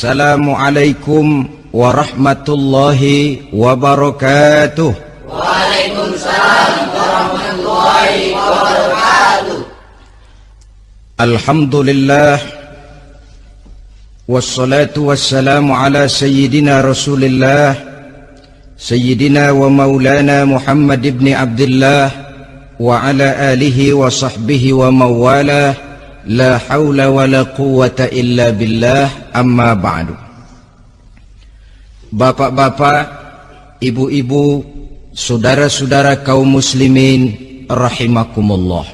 السلام عليكم ورحمة الله وبركاته وعليكم السلام ورحمة الله وبركاته الحمد لله والصلاة والسلام على سيدنا رسول الله سيدنا ومولانا محمد بن عبد الله وعلى la حول wa la quwata illa billah amma ba'du. Bapak-bapak, ibu-ibu, saudara-saudara kaum muslimin rahimakumullah.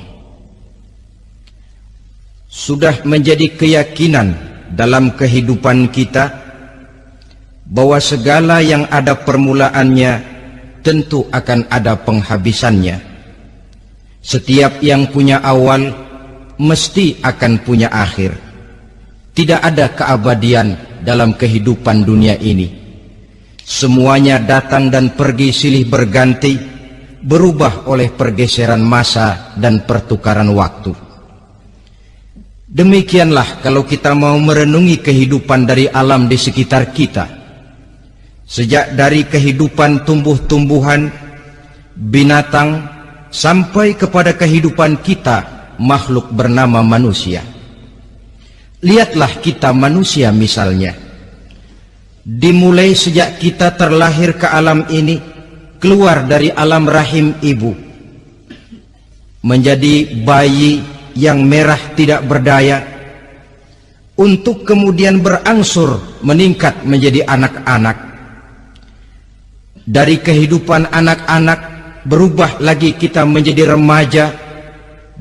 Sudah menjadi keyakinan dalam kehidupan kita bahwa segala yang ada permulaannya tentu akan ada penghabisannya. Setiap yang punya awal mesti akan punya akhir. Tidak ada keabadian dalam kehidupan dunia ini. Semuanya datang dan pergi silih berganti, berubah oleh pergeseran masa dan pertukaran waktu. Demikianlah kalau kita mau merenungi kehidupan dari alam di sekitar kita. Sejak dari kehidupan tumbuh-tumbuhan, binatang, sampai kepada kehidupan kita, makhluk bernama manusia. Lihatlah kita manusia misalnya. Dimulai sejak kita terlahir ke alam ini keluar dari alam rahim ibu. Menjadi bayi yang merah tidak berdaya. Untuk kemudian berangsur meningkat menjadi anak-anak. Dari kehidupan anak-anak berubah lagi kita menjadi remaja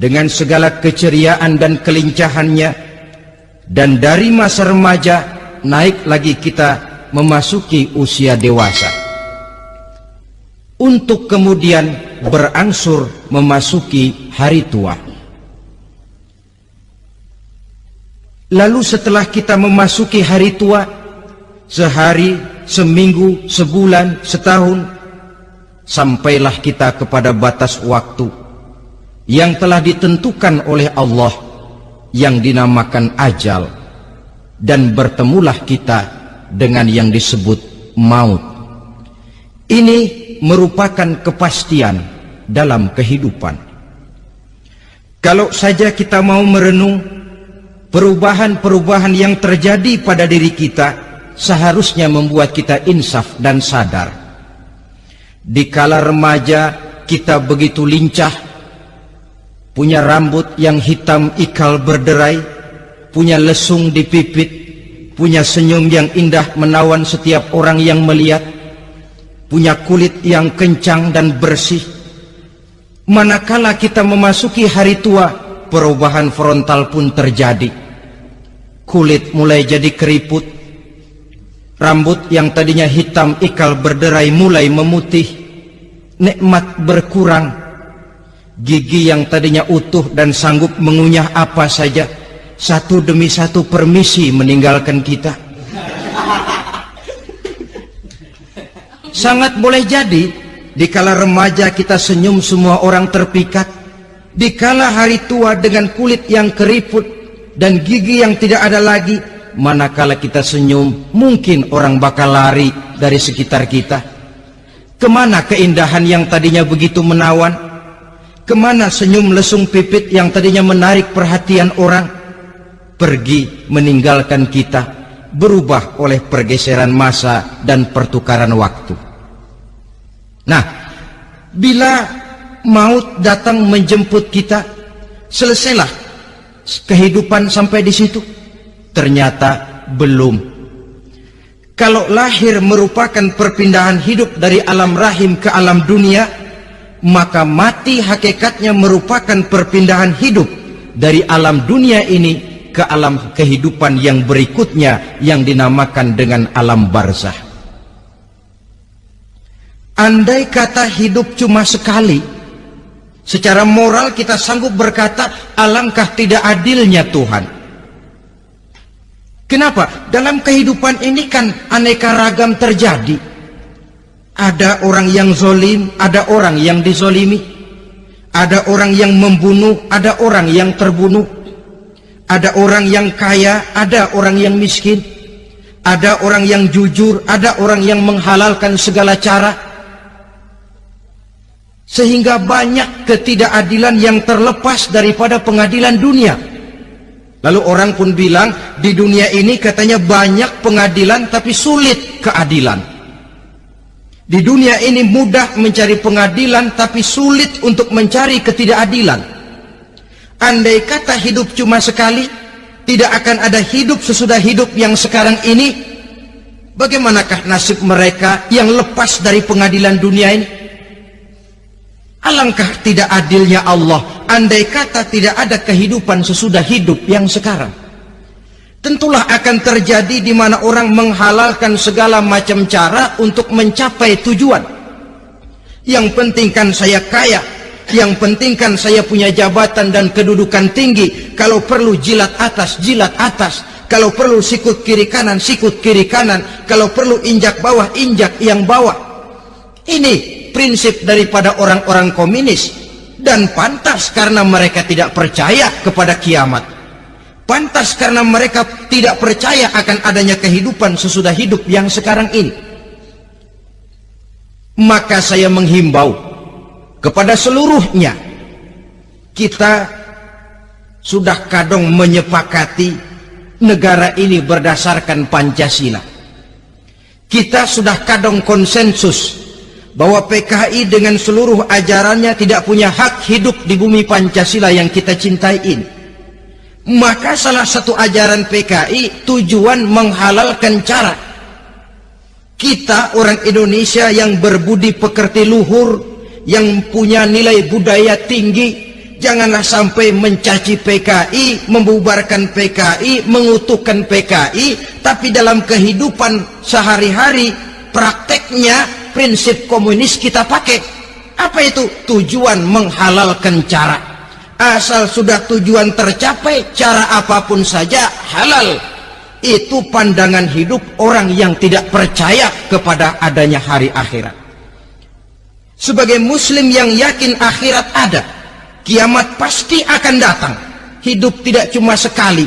dengan segala keceriaan dan kelincahannya dan dari masa remaja naik lagi kita memasuki usia dewasa. Untuk kemudian berangsur memasuki hari tua. Lalu setelah kita memasuki hari tua sehari, seminggu, sebulan, setahun sampailah kita kepada batas waktu yang telah ditentukan oleh Allah yang dinamakan ajal dan bertemulah kita dengan yang disebut maut. Ini merupakan kepastian dalam kehidupan. Kalau saja kita mau merenung perubahan-perubahan yang terjadi pada diri kita seharusnya membuat kita insaf dan sadar. Di kala remaja kita begitu lincah, punya rambut yang hitam ikal berderai, punya lesung di pipit, punya senyum yang indah menawan setiap orang yang melihat, punya kulit yang kencang dan bersih. Manakala kita memasuki hari tua, perubahan frontal pun terjadi. Kulit mulai jadi keriput, rambut yang tadinya hitam ikal berderai mulai memutih, nikmat berkurang, gigi yang tadinya utuh dan sanggup mengunyah apa saja, satu demi satu permisi meninggalkan kita. Sangat boleh jadi di kala remaja kita senyum semua orang terpikat di kala hari tua dengan kulit yang keriput dan gigi yang tidak ada lagi manakala kita senyum mungkin orang bakal lari dari sekitar kita. Ke mana keindahan yang tadinya begitu menawan ke mana senyum lesung pipit yang tadinya menarik perhatian orang pergi meninggalkan kita berubah oleh pergeseran masa dan pertukaran waktu. Nah, bila maut datang menjemput kita, selesailah kehidupan sampai di situ. Ternyata belum. Kalau lahir merupakan perpindahan hidup dari alam rahim ke alam dunia, maka mati hakikatnya merupakan perpindahan hidup dari alam dunia ini ke alam kehidupan yang berikutnya yang dinamakan dengan alam barzah. Andai kata hidup cuma sekali, secara moral kita sanggup berkata alangkah tidak adilnya Tuhan. Kenapa? Dalam kehidupan ini kan aneka ragam terjadi. Ada orang yang zolim, ada orang yang dizolimi. Ada orang yang membunuh, ada orang yang terbunuh ada orang yang kaya, ada orang yang miskin. ada orang yang jujur, ada orang yang menghalalkan segala cara. Sehingga banyak ketidakadilan yang terlepas daripada pengadilan dunia. Lalu orang pun bilang, di dunia ini katanya banyak pengadilan tapi sulit keadilan. Di dunia ini mudah mencari pengadilan tapi sulit untuk mencari ketidakadilan. Andai kata hidup cuma sekali, tidak akan ada hidup sesudah hidup yang sekarang ini. Bagaimanakah nasib mereka yang lepas dari pengadilan dunia ini? Alangkah tidak adilnya Allah andai kata tidak ada kehidupan sesudah hidup yang sekarang tentulah akan terjadi di mana orang menghalalkan segala macam cara untuk mencapai tujuan yang penting kan saya kaya yang penting kan saya punya jabatan dan kedudukan tinggi. Kalau perlu jilat atas, jilat atas. Kalau perlu sikut kiri kanan, sikut kiri kanan. Kalau perlu injak bawah, injak yang bawah. Ini prinsip daripada orang-orang komunis. Dan pantas karena mereka tidak percaya kepada kiamat. Pantas karena mereka tidak percaya akan adanya kehidupan sesudah hidup yang sekarang ini. Maka saya menghimbau kepada seluruhnya kita sudah kadang menyepakati negara ini berdasarkan Pancasila kita sudah kadang konsensus bahwa PKI dengan seluruh ajarannya tidak punya hak hidup di bumi Pancasila yang kita cintai ini maka salah satu ajaran PKI tujuan menghalalkan cara kita orang Indonesia yang berbudi pekerti luhur yang punya nilai budaya tinggi janganlah sampai mencaci PKI, membubarkan PKI, mengutuhkan PKI, tapi dalam kehidupan sehari-hari prakteknya prinsip komunis kita pakai. Apa itu? Tujuan menghalalkan cara. Asal sudah tujuan tercapai, cara apa pun saja halal. Itu pandangan hidup orang yang tidak percaya kepada adanya hari akhirat. Sebagai muslim yang yakin akhirat ada kiamat pasti akan datang. Hidup tidak cuma sekali.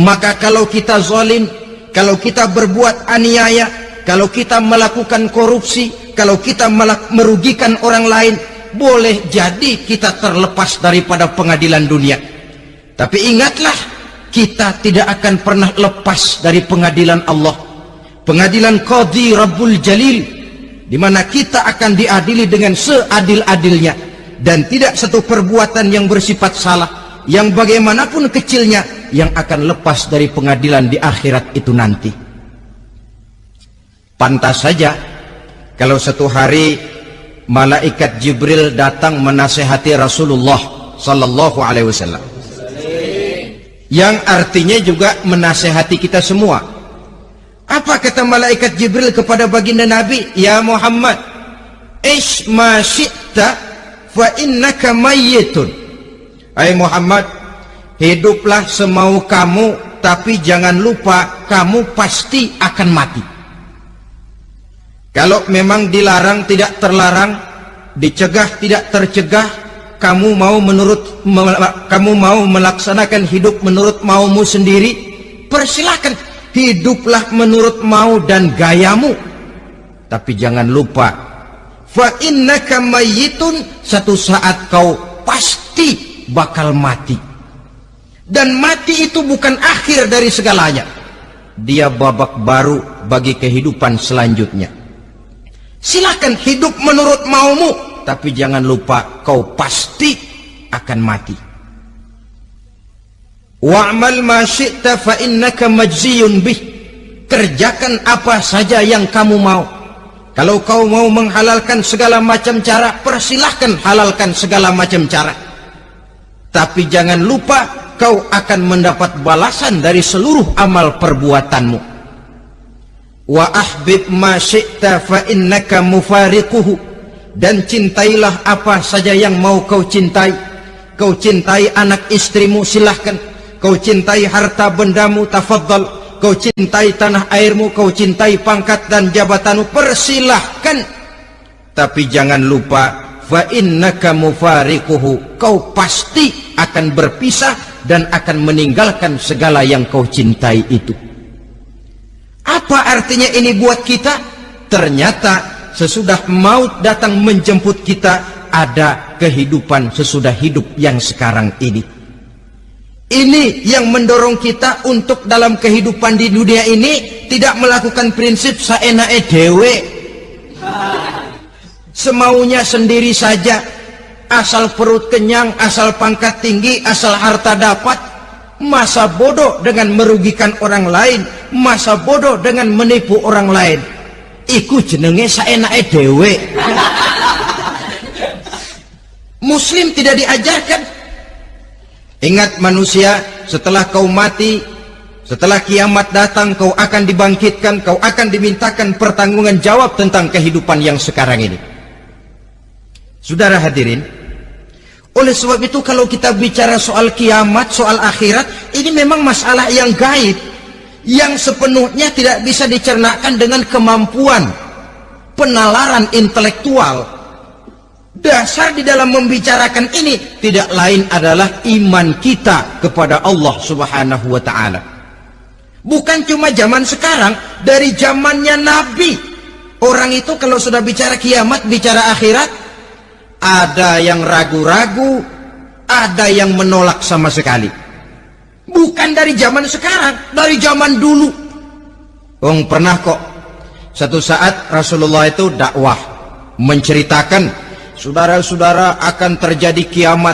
Maka kalau kita zalim kalau kita berbuat aniaya kalau kita melakukan korupsi kalau kita merugikan orang lain boleh jadi kita terlepas daripada pengadilan dunia. Tapi ingatlah kita tidak akan pernah lepas dari pengadilan Allah. Pengadilan Qadhi Rabbul Jalil di mana kita akan diadili dengan seadil-adilnya. Dan tidak satu perbuatan yang bersifat salah yang bagaimanapun kecilnya yang akan lepas dari pengadilan di akhirat itu nanti. Pantas saja kalau satu hari malaikat Jibril datang menasehati Rasulullah sallallahu alaihi wasallam yang artinya juga menasehati kita semua apa kata malaikat Jibril kepada baginda Nabi? Ya Muhammad, ish ma syi'ta fa innaka mayyitun. Hai Muhammad, hiduplah semau kamu tapi jangan lupa kamu pasti akan mati. Kalau memang dilarang tidak terlarang, dicegah tidak tercegah, kamu mau menurut kamu mau melaksanakan hidup menurut maumu sendiri, persilahkan hiduplah menurut mau dan gayamu. Tapi jangan lupa fa innaka mayyitun satu saat kau pasti bakal mati. Dan mati itu bukan akhir dari segalanya. Dia babak baru bagi kehidupan selanjutnya silakan hidup menurut maumu tapi jangan lupa kau pasti akan mati Wa'mal ma syi'ta fa innaka majziyun bih. Kerjakan apa saja yang kamu mau. Kalau kau mau menghalalkan segala macam cara, persilahkan halalkan segala macam cara. Tapi jangan lupa kau akan mendapat balasan dari seluruh amal perbuatanmu. Wa ahbib ma syi'ta fa innaka mufariquhu. Dan cintailah apa saja yang mau kau cintai. Kau cintai anak istrimu silahkan. Kau cintai harta bendamu tafadhal kau cintai tanah airmu kau cintai pangkat dan jabatanmu persilahkan. Tapi jangan lupa fa innaka mufariquhu. Kau pasti akan berpisah dan akan meninggalkan segala yang kau cintai itu apa artinya ini buat kita? Ternyata sesudah maut datang menjemput kita ada kehidupan sesudah hidup yang sekarang ini. Ini yang mendorong kita untuk dalam kehidupan di dunia ini tidak melakukan prinsip saenae dewe. Semaunya sendiri saja. Asal perut kenyang, asal pangkat tinggi, asal harta dapat. Masa bodoh dengan merugikan orang lain. Masa bodoh dengan menipu orang lain. Iku jenenge saenae dewe. Muslim tidak diajarkan Ingat manusia, setelah kau mati, setelah kiamat datang, kau akan dibangkitkan, kau akan dimintakan pertanggungan jawab tentang kehidupan yang sekarang ini. Saudara hadirin, oleh sebab itu kalau kita bicara soal kiamat, soal akhirat, ini memang masalah yang gaib, yang sepenuhnya tidak bisa dicernakan dengan kemampuan penalaran intelektual, Dasar di dalam membicarakan ini tidak lain adalah iman kita kepada Allah Subhanahu wa taala. Bukan cuma zaman sekarang, dari zamannya Nabi. Orang itu kalau sudah bicara kiamat, bicara akhirat, ada yang ragu-ragu, ada yang menolak sama sekali. Bukan dari zaman sekarang, dari zaman dulu. Wong pernah kok satu saat Rasulullah itu dakwah menceritakan Saudara-saudara akan terjadi kiamat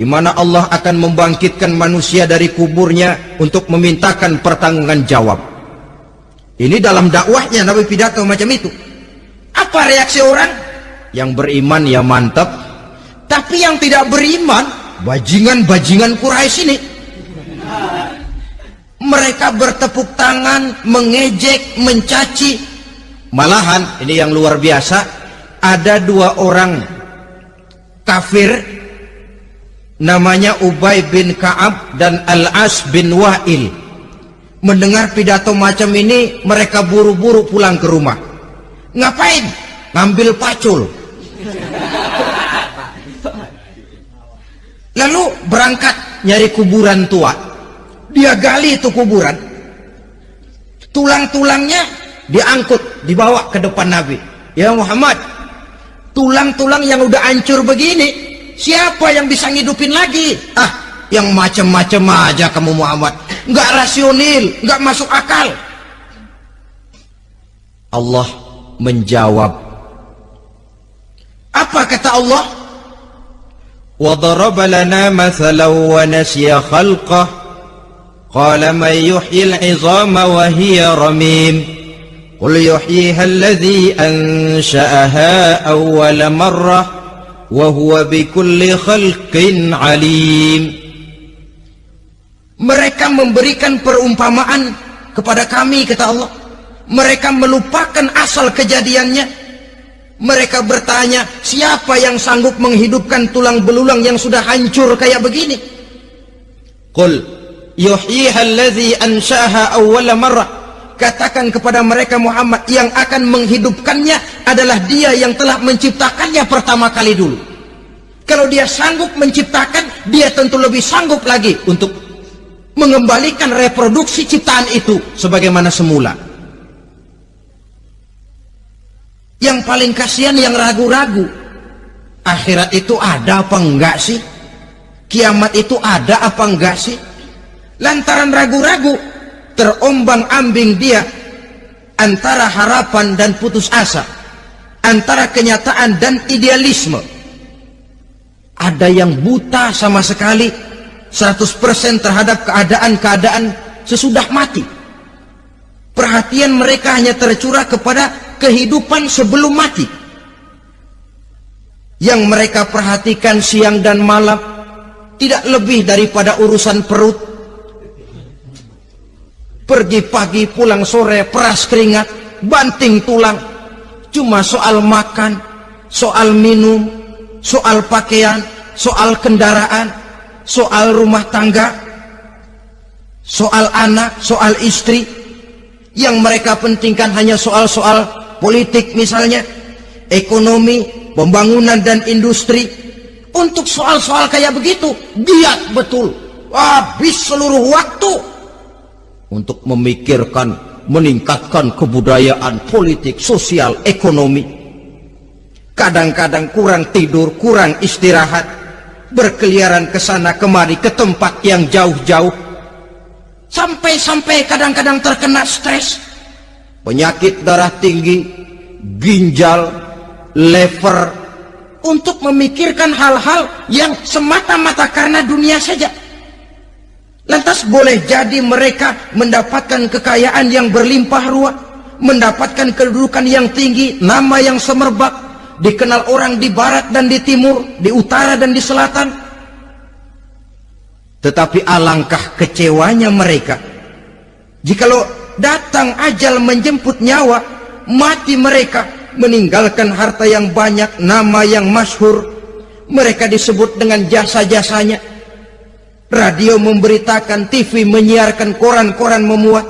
di mana Allah akan membangkitkan manusia dari kuburnya untuk memintakan pertanggungan jawab. Ini dalam dakwahnya Nabi pidato macam itu. Apa reaksi orang? Yang beriman ya mantap, tapi yang tidak beriman bajingan-bajingan Quraisy ini. Mereka bertepuk tangan, mengejek, mencaci. Malahan ini yang luar biasa, ada dua orang kafir namanya Ubay bin Ka'ab dan Al-As bin Wa'il mendengar pidato macam ini mereka buru-buru pulang ke rumah ngapain? ngambil pacul lalu berangkat nyari kuburan tua. Dia gali itu kuburan. Tulang-tulangnya diangkut dibawa ke depan Nabi. Ya Muhammad tulang-tulang yang udah hancur begini siapa yang bisa ngidupin lagi? Ah yang macam-macam aja kamu Muhammad. Nggak rasional nggak masuk akal. Allah menjawab apa kata Allah وضرب لنا مثلا ونسي خلقه. قال من يحيي العظام وهي رميم. قل يحييها الذي أنشأها أول مرة وهو بكل خلق عليم. Mereka memberikan perumpamaan kepada kami kata Allah. Mereka melupakan asal kejadiannya. Mereka bertanya siapa yang sanggup menghidupkan tulang belulang yang sudah hancur kayak begini? Qul ansha'aha awwala katakan kepada mereka Muhammad yang akan menghidupkannya adalah dia yang telah menciptakannya pertama kali dulu. Kalau dia sanggup menciptakan dia tentu lebih sanggup lagi untuk mengembalikan reproduksi ciptaan itu sebagaimana semula yang paling kasihan yang ragu-ragu. Akhirat itu ada apa enggak sih? Kiamat itu ada apa enggak sih? Lantaran ragu-ragu terombang ambing dia antara harapan dan putus asa antara kenyataan dan idealisme. Ada yang buta sama sekali 100% terhadap keadaan-keadaan sesudah mati perhatian mereka hanya tercurah kepada kehidupan sebelum mati. Yang mereka perhatikan siang dan malam tidak lebih daripada urusan perut. Pergi pagi pulang sore peras keringat banting tulang. Cuma soal makan soal minum soal pakaian soal kendaraan soal rumah tangga soal anak soal istri yang mereka pentingkan hanya soal-soal politik misalnya ekonomi pembangunan dan industri untuk soal-soal kayak begitu giat betul habis seluruh waktu untuk memikirkan meningkatkan kebudayaan, politik, sosial, ekonomi. Kadang-kadang kurang tidur, kurang istirahat, berkeliaran ke sana kemari ke tempat yang jauh-jauh. Sampai-sampai kadang-kadang terkena stres. Penyakit darah tinggi, ginjal, lever, untuk memikirkan hal-hal yang semata-mata karena dunia saja. Lantas boleh jadi mereka mendapatkan kekayaan yang berlimpah ruah, mendapatkan kedudukan yang tinggi, nama yang semerbak, dikenal orang di barat dan di timur, di utara dan di selatan. Tetapi alangkah kecewanya mereka. Jikalau datang ajal menjemput nyawa, mati mereka, meninggalkan harta yang banyak, nama yang masyhur, mereka disebut dengan jasa-jasanya Radio memberitakan, TV menyiarkan, koran-koran memuat.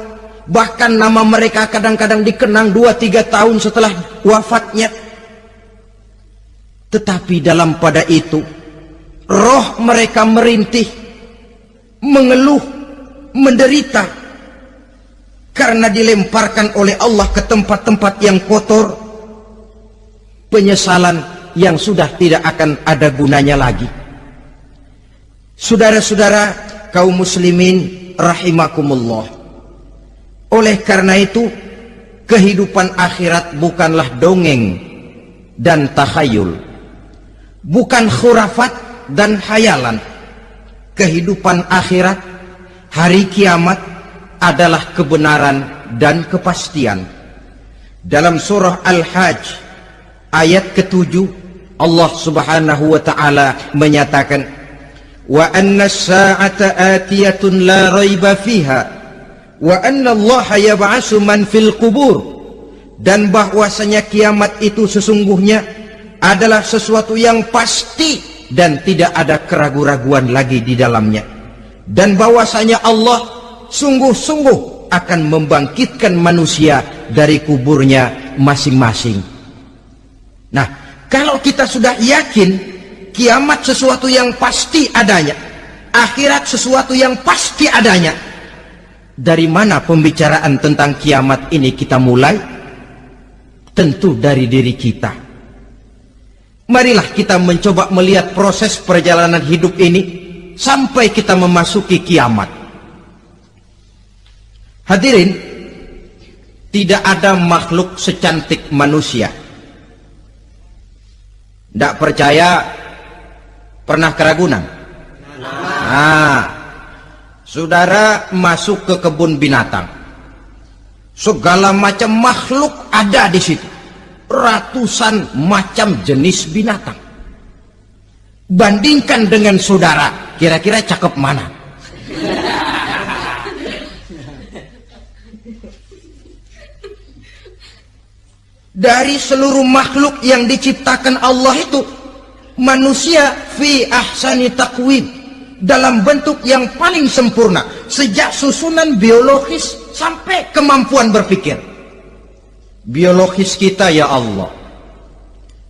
Bahkan nama mereka kadang-kadang dikenang 2-3 tahun setelah wafatnya. Tetapi dalam pada itu, roh mereka merintih, mengeluh, menderita. Karena dilemparkan oleh Allah ke tempat-tempat yang kotor. Penyesalan yang sudah tidak akan ada gunanya lagi. Saudara-saudara kaum muslimin rahimakumullah. Oleh karena itu, kehidupan akhirat bukanlah dongeng dan takhayul. Bukan khurafat dan hayalan kehidupan akhirat, hari kiamat adalah kebenaran dan kepastian. Dalam surah Al-Hajj ayat ketujuh Allah Subhanahu wa taala menyatakan wa anna as-sa'ata atiyatun la raiba fiha wa anna Allah yab'atsu man fil qubur dan bahwasanya kiamat itu sesungguhnya adalah sesuatu yang pasti dan tidak ada keraguan-raguan lagi di dalamnya. Dan bahwasanya Allah sungguh-sungguh akan membangkitkan manusia dari kuburnya masing-masing. Nah kalau kita sudah yakin kiamat sesuatu yang pasti adanya akhirat sesuatu yang pasti adanya dari mana pembicaraan tentang kiamat ini kita mulai? Tentu dari diri kita marilah kita mencoba melihat proses perjalanan hidup ini sampai kita memasuki kiamat hadirin tidak ada makhluk secantik manusia tidak percaya Pernah keragunan? Nah, saudara masuk ke kebun binatang. Segala macam makhluk ada di situ. Ratusan macam jenis binatang. Bandingkan dengan saudara, kira-kira cakep mana? Dari seluruh makhluk yang diciptakan Allah itu manusia fi ahsani takwim dalam bentuk yang paling sempurna sejak susunan biologis sampai kemampuan berpikir biologis kita ya Allah.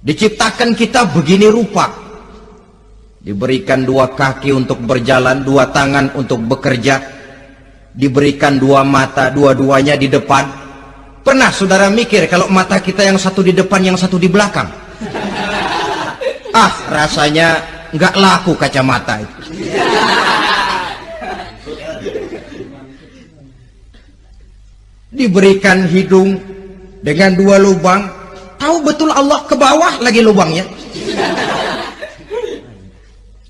Diciptakan kita begini rupa. Diberikan dua kaki untuk berjalan dua tangan untuk bekerja. Diberikan dua mata dua-duanya di depan. Pernah saudara mikir kalau mata kita yang satu di depan yang satu di belakang? Ah rasanya nggak laku kacamata itu. Diberikan hidung dengan dua lubang tahu betul Allah ke bawah lagi lubangnya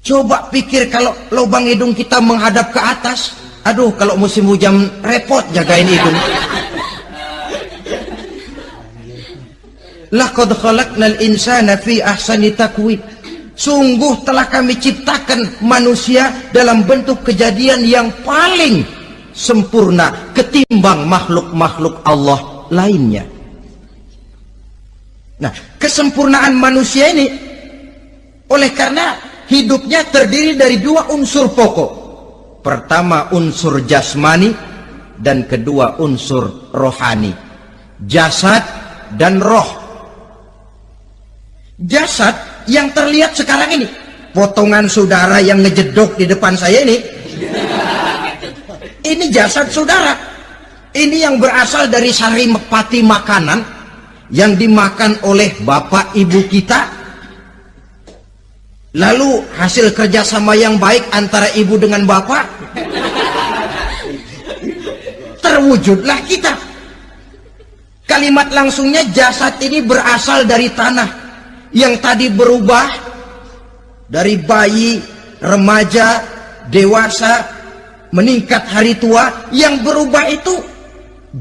coba pikir kalau lubang hidung kita menghadap ke atas aduh kalau musim hujan repot jagain hidung Laqad khalaqnal insana fi ahsani takwim. Sungguh telah kami ciptakan manusia dalam bentuk kejadian yang paling sempurna ketimbang makhluk-makhluk Allah lainnya. Nah, kesempurnaan manusia ini oleh karena hidupnya terdiri dari dua unsur pokok. Pertama unsur jasmani dan kedua unsur rohani. Jasad dan roh jasad yang terlihat sekarang ini potongan saudara yang ngejedok di depan saya ini ini jasad saudara ini yang berasal dari sari pati makanan yang dimakan oleh bapak ibu kita. Lalu hasil kerjasama yang baik antara ibu dengan bapak. Terwujudlah kita. Kalimat langsungnya jasad ini berasal dari tanah yang tadi berubah dari bayi remaja dewasa meningkat hari tua. Yang berubah itu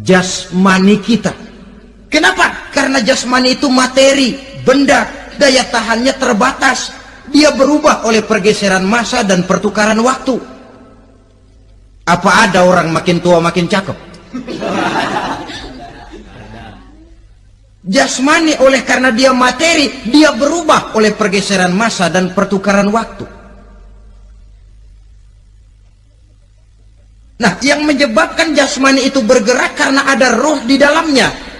jasmani kita. Kenapa? Karena jasmani itu materi, benda, daya tahannya terbatas. Dia berubah oleh pergeseran masa dan pertukaran waktu. Apa ada orang makin tua makin cakep? Jasmani oleh karena dia materi, dia berubah oleh pergeseran masa dan pertukaran waktu. Nah, yang menyebabkan jasmani itu bergerak karena ada roh di dalamnya.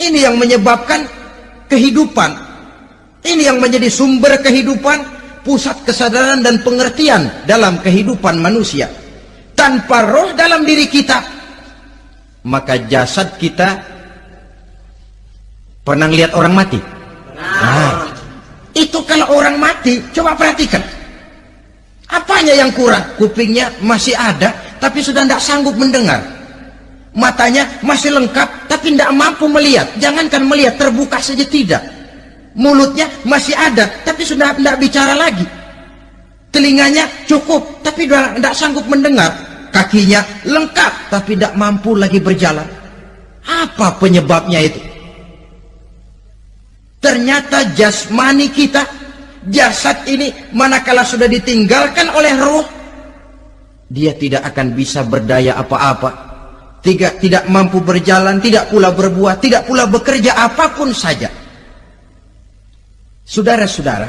Ini yang menyebabkan kehidupan. Ini yang menjadi sumber kehidupan, pusat kesadaran dan pengertian dalam kehidupan manusia. Tanpa roh dalam diri kita, maka jasad kita pernah lihat orang mati. Nah, itu kalau orang mati, coba perhatikan Apanya yang kurang? Kupingnya masih ada, tapi sudah tidak sanggup mendengar. Matanya masih lengkap, tapi tidak mampu melihat. Jangankan melihat, terbuka saja tidak. Mulutnya masih ada, tapi sudah tidak bicara lagi. Telinganya cukup, tapi tidak sanggup mendengar. Kakinya lengkap, tapi tidak mampu lagi berjalan. Apa penyebabnya itu? Ternyata jasmani kita jasad ini manakala sudah ditinggalkan oleh roh dia tidak akan bisa berdaya apa-apa tidak tidak mampu berjalan tidak pula berbuat tidak pula bekerja apa pun saja. Saudara-saudara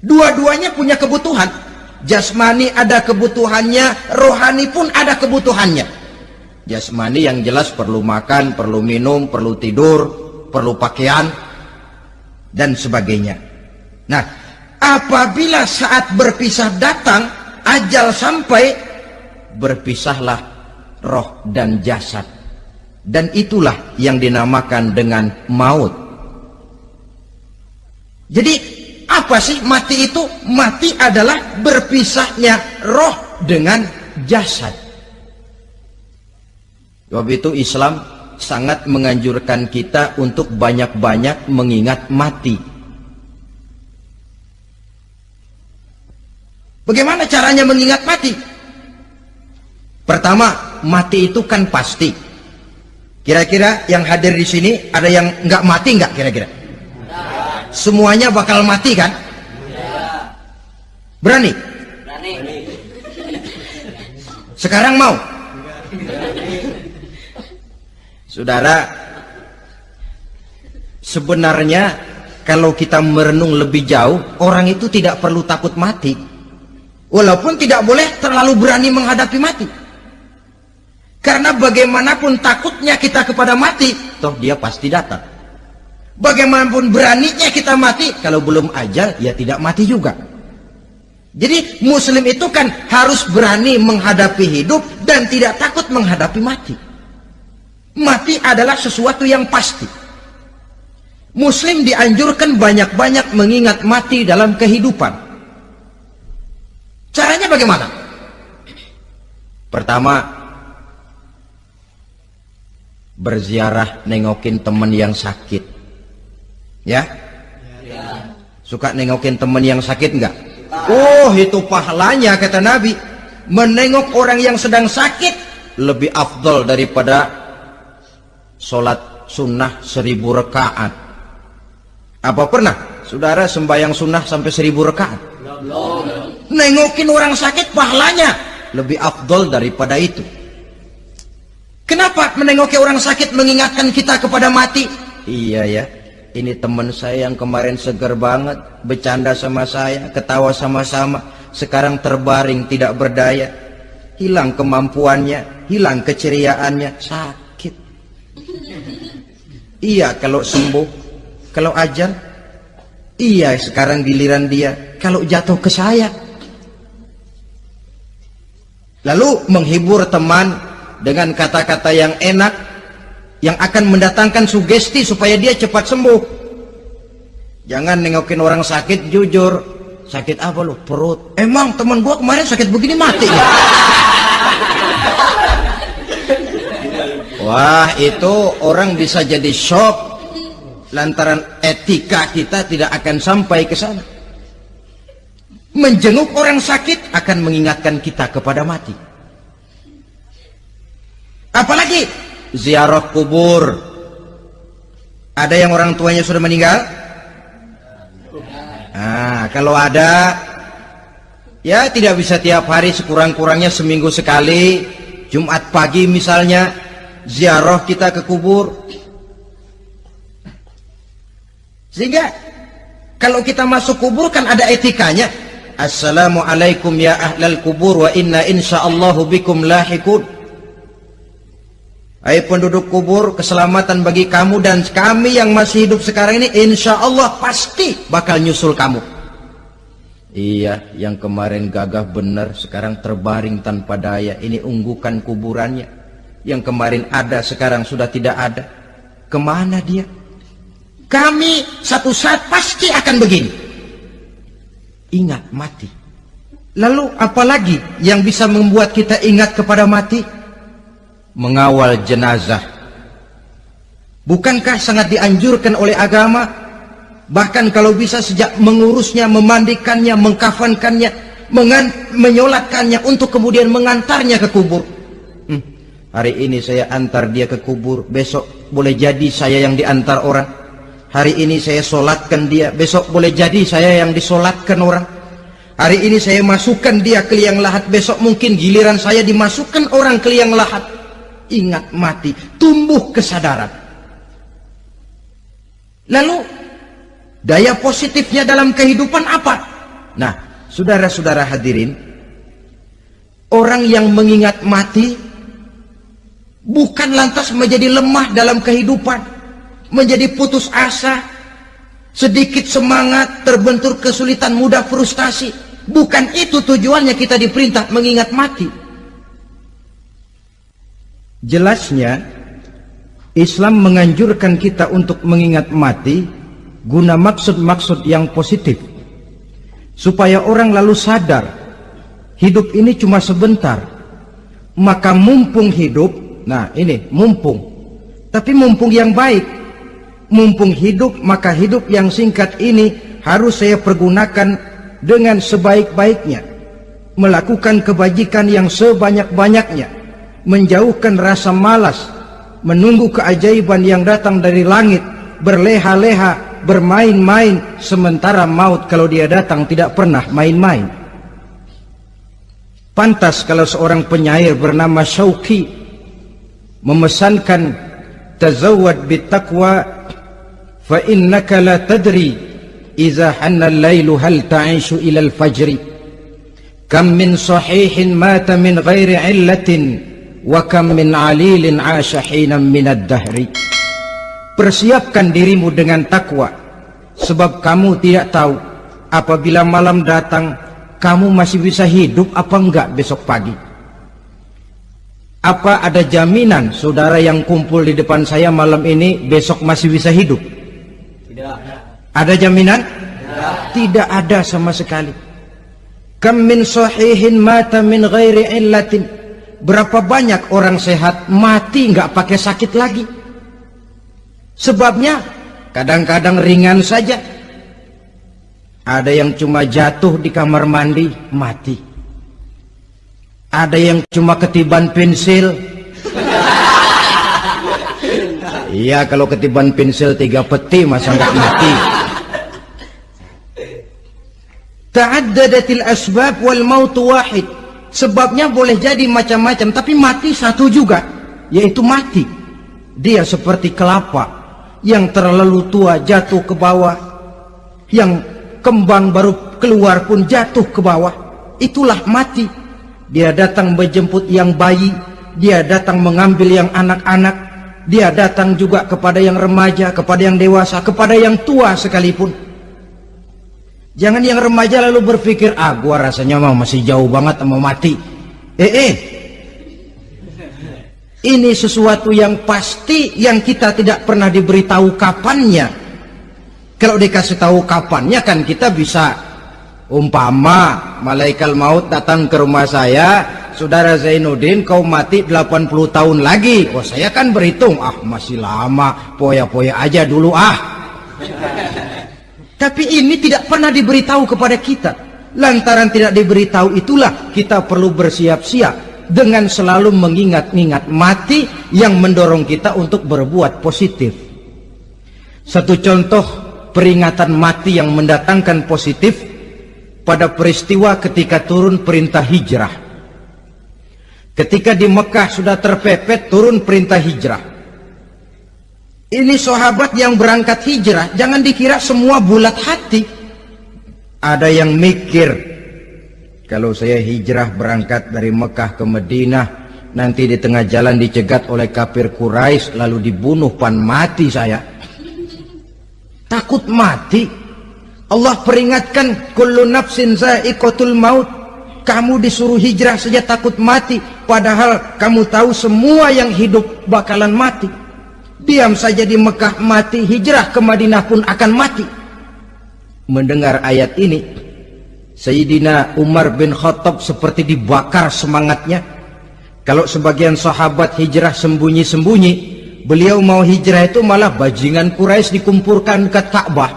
dua-duanya punya kebutuhan. Jasmani ada kebutuhannya rohani pun ada kebutuhannya. Jasmani yang jelas perlu makan perlu minum perlu tidur perlu pakaian dan sebagainya. Nah, apabila saat berpisah datang, ajal sampai, berpisahlah roh dan jasad. Dan itulah yang dinamakan dengan maut. Jadi, apa sih mati itu? Mati adalah berpisahnya roh dengan jasad. Sebab itu Islam sangat menganjurkan kita untuk banyak-banyak mengingat mati Bagaimana caranya mengingat mati? Pertama, mati itu kan pasti. Kira-kira yang hadir di sini ada yang nggak mati nggak kira-kira? Semuanya bakal mati kan? Berani? Sekarang mau? Saudara, sebenarnya kalau kita merenung lebih jauh, orang itu tidak perlu takut mati. Walaupun tidak boleh terlalu berani menghadapi mati. Karena bagaimanapun takutnya kita kepada mati, toh dia pasti datang. Bagaimanapun beraninya kita mati, kalau belum ajal, ya tidak mati juga. Jadi muslim itu kan harus berani menghadapi hidup dan tidak takut menghadapi mati. Mati adalah sesuatu yang pasti. Muslim dianjurkan banyak-banyak mengingat mati dalam kehidupan. Caranya bagaimana? Pertama, berziarah nengokin teman yang sakit. Ya? Suka nengokin teman yang sakit enggak? Oh, itu pahalanya kata Nabi. Menengok orang yang sedang sakit lebih afdol daripada sholat sunnah seribu rekaat. Apa pernah saudara sembahyang sunnah sampai seribu rekaat? nengokin orang sakit pahalanya lebih afdol daripada itu kenapa menengoki orang sakit mengingatkan kita kepada mati? Iya ya. Ini teman saya yang kemarin seger banget bercanda sama saya ketawa sama-sama. Sekarang terbaring tidak berdaya. Hilang kemampuannya hilang keceriaannya. Sakit. Iya kalau sembuh. Kalau ajal iya sekarang giliran dia. Kalau jatuh ke saya. Lalu menghibur teman dengan kata-kata yang enak yang akan mendatangkan sugesti supaya dia cepat sembuh. Jangan nengokin orang sakit jujur. Sakit apa lu? Perut. Emang teman gua kemarin sakit begini mati ya? Wah itu orang bisa jadi shock lantaran etika kita tidak akan sampai ke sana. Menjenguk orang sakit akan mengingatkan kita kepada mati apalagi ziarah kubur. Ada yang orang tuanya sudah meninggal? Nah kalau ada ya tidak bisa tiap hari sekurang-kurangnya seminggu sekali. Jumat pagi misalnya ziarah kita ke kubur. Sehingga kalau kita masuk kubur kan ada etikanya. Assalamualaikum ya ahlal kubur wa inna insyaallahu bikum lahikun Hai penduduk kubur, keselamatan bagi kamu dan kami yang masih hidup sekarang ini insya Allah pasti bakal nyusul kamu. Iya, yang kemarin gagah benar sekarang terbaring tanpa daya. Ini unggukan kuburannya. Yang kemarin ada sekarang sudah tidak ada. Ke mana dia? Kami satu saat pasti akan begini. Ingat mati. Lalu apalagi yang bisa membuat kita ingat kepada mati? Mengawal jenazah. Bukankah sangat dianjurkan oleh agama? Bahkan kalau bisa sejak mengurusnya, memandikannya, mengkafankannya, menyolatkannya untuk kemudian mengantarnya ke kubur. Hmm, hari ini saya antar dia ke kubur, besok boleh jadi saya yang diantar orang. Hari ini saya solatkan dia, besok boleh jadi saya yang disolatkan orang. Hari ini saya masukkan dia ke liang lahat, besok mungkin giliran saya dimasukkan orang ke liang lahat ingat mati, tumbuh kesadaran. Lalu daya positifnya dalam kehidupan apa? Nah, saudara-saudara hadirin, orang yang mengingat mati bukan lantas menjadi lemah dalam kehidupan, menjadi putus asa, sedikit semangat, terbentur kesulitan, mudah frustasi. Bukan itu tujuannya kita diperintah mengingat mati. Jelasnya Islam menganjurkan kita untuk mengingat mati guna maksud-maksud yang positif. Supaya orang lalu sadar hidup ini cuma sebentar. Maka mumpung hidup nah ini mumpung. Tapi mumpung yang baik. Mumpung hidup maka hidup yang singkat ini harus saya pergunakan dengan sebaik-baiknya. Melakukan kebajikan yang sebanyak-banyaknya menjauhkan rasa malas, menunggu keajaiban yang datang dari langit, berleha-leha, bermain-main, sementara maut kalau dia datang tidak pernah main-main. Pantas kalau seorang penyair bernama Syauqi memesankan tazawwad bitaqwa fa innaka la tadri idza hanna al-lailu hal ta'ishu ila al-fajri kam min sahihin mata min ghairi illatin wa kam min alilin asha minad dahri. Persiapkan dirimu dengan takwa sebab kamu tidak tahu apabila malam datang kamu masih bisa hidup apa enggak besok pagi. Apa ada jaminan saudara yang kumpul di depan saya malam ini besok masih bisa hidup? Tidak. Ada jaminan? Tidak, tidak ada sama sekali. Kam min sahihin mata min ghairi illatin Berapa banyak orang sehat mati nggak pakai sakit lagi? Sebabnya kadang-kadang ringan saja. Ada yang cuma jatuh di kamar mandi mati. Ada yang cuma ketiban pensil. Iya kalau ketiban pensil tiga peti masa nggak mati. Ta'addadatil asbab wal mautu wahid sebabnya boleh jadi macam-macam tapi mati satu juga yaitu mati. Dia seperti kelapa yang terlalu tua jatuh ke bawah yang kembang baru keluar pun jatuh ke bawah. Itulah mati. Dia datang menjemput yang bayi dia datang mengambil yang anak-anak dia datang juga kepada yang remaja kepada yang dewasa kepada yang tua sekalipun Jangan yang remaja lalu berpikir, ah gua rasanya mau masih jauh banget mau mati. Eh, eh. Ini sesuatu yang pasti yang kita tidak pernah diberitahu kapannya. Kalau dikasih tahu kapannya kan kita bisa umpama malaikat maut datang ke rumah saya, saudara Zainuddin kau mati 80 tahun lagi. Oh saya kan berhitung, ah masih lama, poya-poya aja dulu ah. Tapi ini tidak pernah diberitahu kepada kita. Lantaran tidak diberitahu itulah kita perlu bersiap-siap dengan selalu mengingat-ingat mati yang mendorong kita untuk berbuat positif. Satu contoh peringatan mati yang mendatangkan positif pada peristiwa ketika turun perintah hijrah. Ketika di Mekah sudah terpepet turun perintah hijrah. Ini sahabat yang berangkat hijrah, jangan dikira semua bulat hati. Ada yang mikir, kalau saya hijrah berangkat dari Mekah ke Madinah, nanti di tengah jalan dicegat oleh kafir Quraisy lalu dibunuh pan mati saya. Takut mati. Allah peringatkan kullu nafsin za'iqatul maut. Kamu disuruh hijrah saja takut mati padahal kamu tahu semua yang hidup bakalan mati. Diam saja di Mekah mati, hijrah ke Madinah pun akan mati. Mendengar ayat ini, Sayyidina Umar bin Khattab seperti dibakar semangatnya. Kalau sebagian sahabat hijrah sembunyi-sembunyi, beliau mau hijrah itu malah bajingan Quraisy dikumpulkan ke Ka'bah.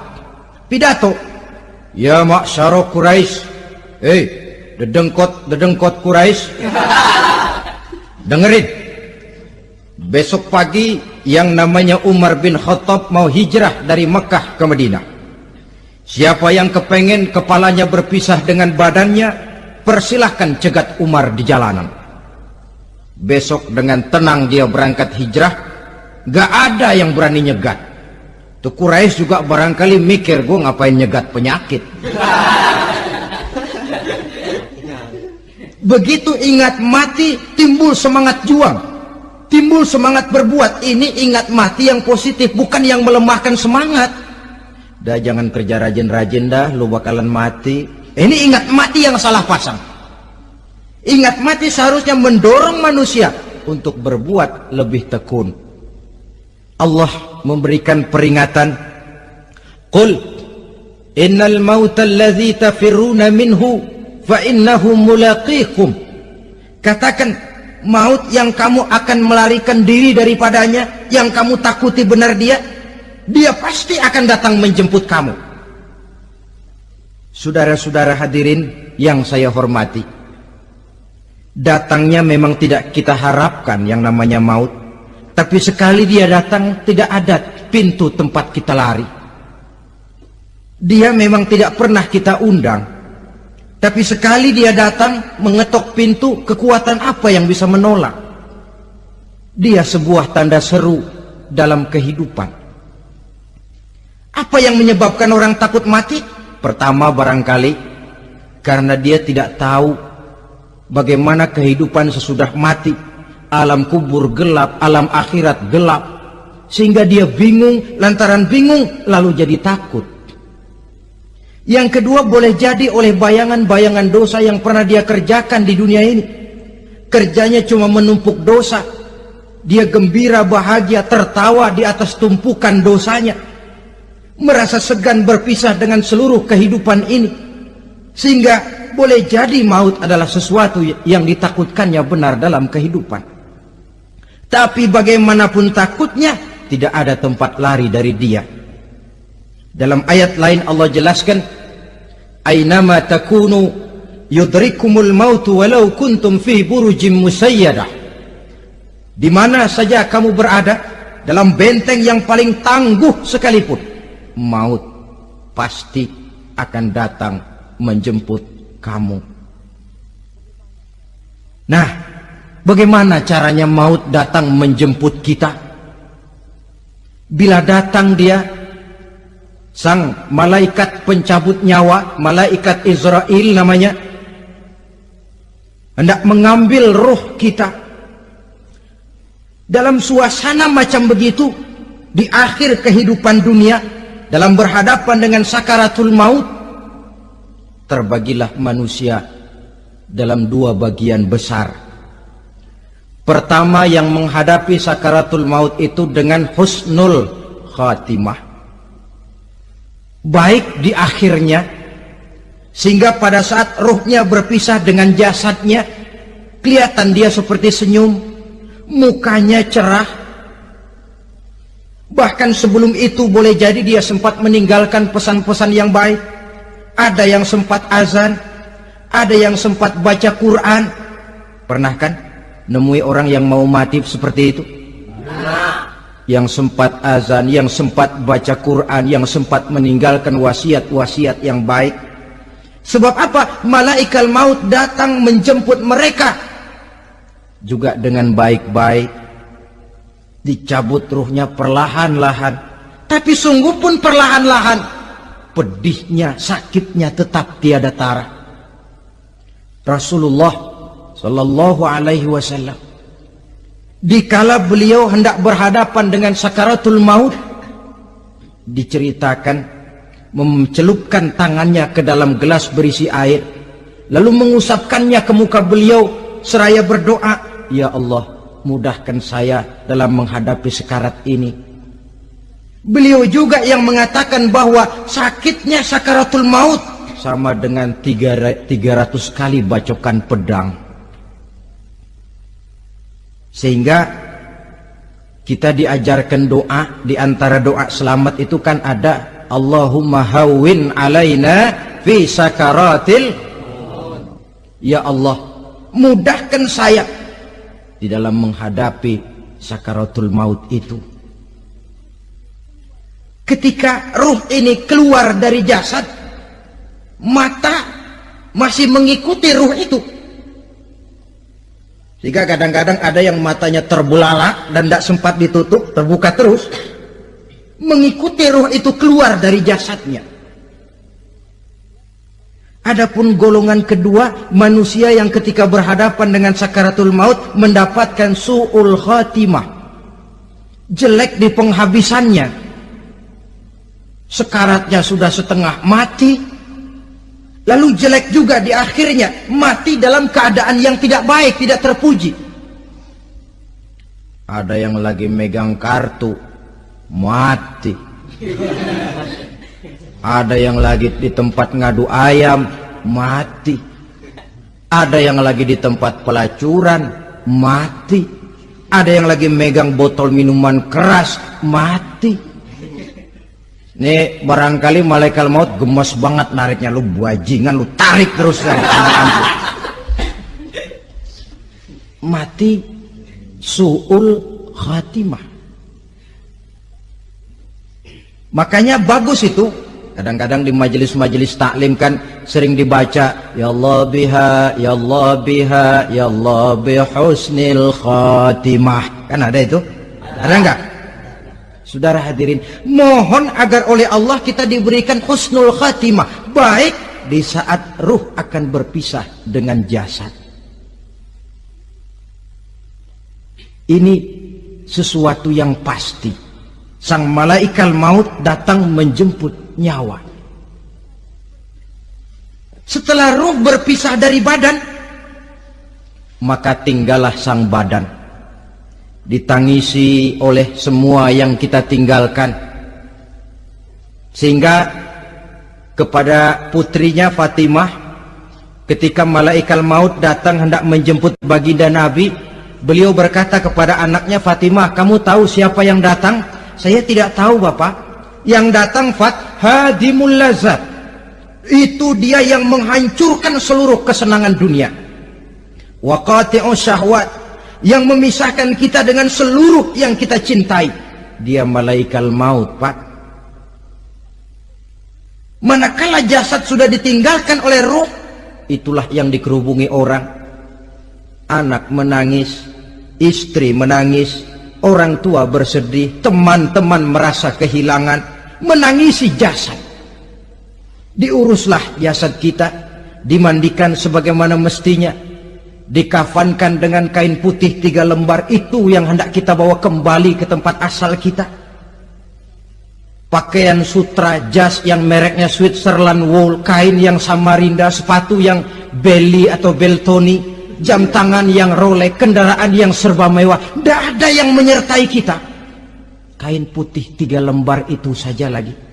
Pidato, "Ya ma'syara Quraisy, hei, dedengkot dedengkot Quraisy, dengerin. Besok pagi yang namanya Umar bin Khattab mau hijrah dari Mekah ke Madinah. Siapa yang kepengen kepalanya berpisah dengan badannya, persilahkan cegat Umar di jalanan. Besok dengan tenang dia berangkat hijrah, gak ada yang berani nyegat. Tuh Quraisy juga barangkali mikir gue ngapain nyegat penyakit. Begitu ingat mati, timbul semangat juang. Timbul semangat berbuat. Ini ingat mati yang positif, bukan yang melemahkan semangat. Dah jangan kerja rajin-rajin dah, lu bakalan mati. Ini ingat mati yang salah pasang. Ingat mati seharusnya mendorong manusia untuk berbuat lebih tekun. Allah memberikan peringatan. Qul innal mauta alladhi tafiruna minhu fa innahu mulaqikum. Katakan maut yang kamu akan melarikan diri daripadanya, yang kamu takuti benar dia, dia pasti akan datang menjemput kamu. Saudara-saudara hadirin yang saya hormati, datangnya memang tidak kita harapkan yang namanya maut, tapi sekali dia datang tidak ada pintu tempat kita lari. Dia memang tidak pernah kita undang, tapi sekali dia datang mengetok pintu, kekuatan apa yang bisa menolak? Dia sebuah tanda seru dalam kehidupan. Apa yang menyebabkan orang takut mati? Pertama barangkali karena dia tidak tahu bagaimana kehidupan sesudah mati. Alam kubur gelap, alam akhirat gelap. Sehingga dia bingung, lantaran bingung lalu jadi takut. Yang kedua boleh jadi oleh bayangan-bayangan dosa yang pernah dia kerjakan di dunia ini. Kerjanya cuma menumpuk dosa. Dia gembira, bahagia, tertawa di atas tumpukan dosanya merasa segan berpisah dengan seluruh kehidupan ini sehingga boleh jadi maut adalah sesuatu yang ditakutkannya benar dalam kehidupan tapi bagaimanapun takutnya tidak ada tempat lari dari dia dalam ayat lain Allah jelaskan aynama takunu yudrikumul mautu walau kuntum fi burujim musayyadah di mana saja kamu berada dalam benteng yang paling tangguh sekalipun maut pasti akan datang menjemput kamu. Nah, bagaimana caranya maut datang menjemput kita? Bila datang dia, sang malaikat pencabut nyawa, malaikat Israel namanya, hendak mengambil roh kita. Dalam suasana macam begitu, di akhir kehidupan dunia, dalam berhadapan dengan sakaratul maut terbagilah manusia dalam dua bagian besar. Pertama yang menghadapi sakaratul maut itu dengan husnul khatimah. Baik di akhirnya, sehingga pada saat ruhnya berpisah dengan jasadnya, kelihatan dia seperti senyum, mukanya cerah. Bahkan sebelum itu boleh jadi dia sempat meninggalkan pesan-pesan yang baik. Ada yang sempat azan, ada yang sempat baca Quran. Pernah kan? nemui orang yang mau mati seperti itu? Yang sempat azan, yang sempat baca Quran, yang sempat meninggalkan wasiat-wasiat yang baik. Sebab apa? Malaikat maut datang menjemput mereka. Juga dengan baik-baik. Dicabut ruhnya perlahan-lahan. Tapi sungguh pun perlahan-lahan. Pedihnya, sakitnya tetap tiada tara. Rasulullah sallallahu alaihi wasallam dikala beliau hendak berhadapan dengan sakaratul maut diceritakan mencelupkan tangannya ke dalam gelas berisi air lalu mengusapkannya ke muka beliau seraya berdoa ya Allah mudahkan saya dalam menghadapi sekarat ini. Beliau juga yang mengatakan bahwa sakitnya sakaratul maut sama dengan 300 kali bacokan pedang sehingga kita diajarkan doa di antara doa selamat itu kan ada Allahumma hawwin alaina fi sakaratil Ya Allah mudahkan saya di dalam menghadapi sakaratul maut itu. Ketika ruh ini keluar dari jasad mata masih mengikuti ruh itu jika kadang-kadang ada yang matanya terbelalak dan tidak sempat ditutup, terbuka terus. Mengikuti roh itu keluar dari jasadnya. Adapun golongan kedua, manusia yang ketika berhadapan dengan sakaratul maut mendapatkan su'ul khatimah. Jelek di penghabisannya. Sekaratnya sudah setengah mati, Lalu jelek juga di akhirnya mati dalam keadaan yang tidak baik, tidak terpuji. Ada yang lagi megang kartu, mati. Ada yang lagi di tempat ngadu ayam, mati. Ada yang lagi di tempat pelacuran, mati. Ada yang lagi megang botol minuman keras, mati ini barangkali malaikat maut gemes banget nariknya lu bajingan lu tarik terus kan. Mati suul khatimah. Makanya bagus itu. Kadang-kadang di majelis-majelis taklim kan sering dibaca ya Allah biha ya Allah biha ya Allah bihusnil khatimah. Kan ada itu? Ada enggak? Saudara hadirin, mohon agar oleh Allah kita diberikan husnul khatimah, baik di saat ruh akan berpisah dengan jasad. Ini sesuatu yang pasti. Sang malaikat maut datang menjemput nyawa. Setelah ruh berpisah dari badan, maka tinggallah sang badan ditangisi oleh semua yang kita tinggalkan. Sehingga kepada putrinya Fatimah ketika malaikat maut datang hendak menjemput baginda Nabi beliau berkata kepada anaknya Fatimah kamu tahu siapa yang datang? Saya tidak tahu Bapak. Yang datang Fat Hadimul Lazat itu dia yang menghancurkan seluruh kesenangan dunia. Waqati'u syahwat yang memisahkan kita dengan seluruh yang kita cintai. Dia malaikat maut pak. Manakala jasad sudah ditinggalkan oleh roh itulah yang dikerubungi orang. Anak menangis istri menangis orang tua bersedih teman-teman merasa kehilangan menangisi jasad. Diuruslah jasad kita dimandikan sebagaimana mestinya dikafankan dengan kain putih tiga lembar itu yang hendak kita bawa kembali ke tempat asal kita pakaian sutra jas yang mereknya Switzerland wool kain yang Samarinda sepatu yang Belly atau Beltoni, jam tangan yang Rolex, kendaraan yang serba mewah. Tidak ada yang menyertai kita. Kain putih tiga lembar itu saja lagi.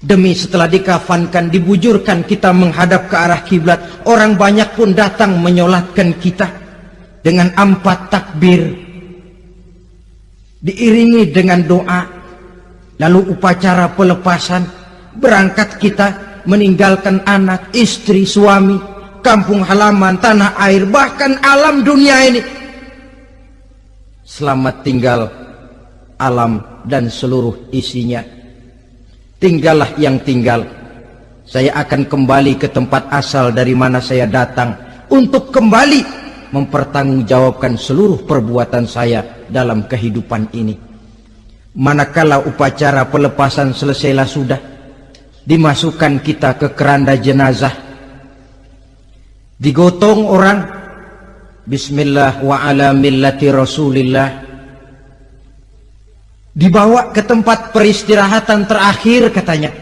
Demi setelah dikafankan, dibujurkan kita menghadap ke arah kiblat. Orang banyak pun datang menyolatkan kita dengan empat takbir. Diiringi dengan doa. Lalu upacara pelepasan. Berangkat kita meninggalkan anak, istri, suami, kampung halaman, tanah air, bahkan alam dunia ini. Selamat tinggal alam dan seluruh isinya. Tinggallah yang tinggal. Saya akan kembali ke tempat asal dari mana saya datang untuk kembali mempertanggungjawabkan seluruh perbuatan saya dalam kehidupan ini. Manakala upacara pelepasan selesailah sudah, dimasukkan kita ke keranda jenazah digotong orang bismillah wa ala millati rasulillah dibawa ke tempat peristirahatan terakhir katanya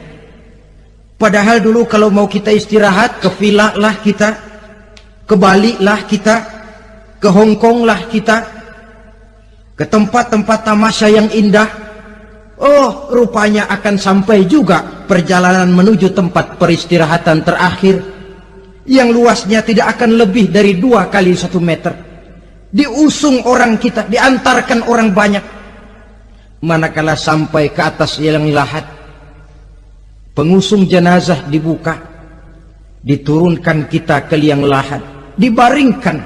padahal dulu kalau mau kita istirahat ke villa lah kita ke Bali lah kita ke Hong Kong lah kita ke tempat-tempat tamasya yang indah Oh, rupanya akan sampai juga perjalanan menuju tempat peristirahatan terakhir yang luasnya tidak akan lebih dari dua kali satu meter. Diusung orang kita, diantarkan orang banyak. Manakala sampai ke atas yang lahat, pengusung jenazah dibuka, diturunkan kita ke liang lahat, dibaringkan.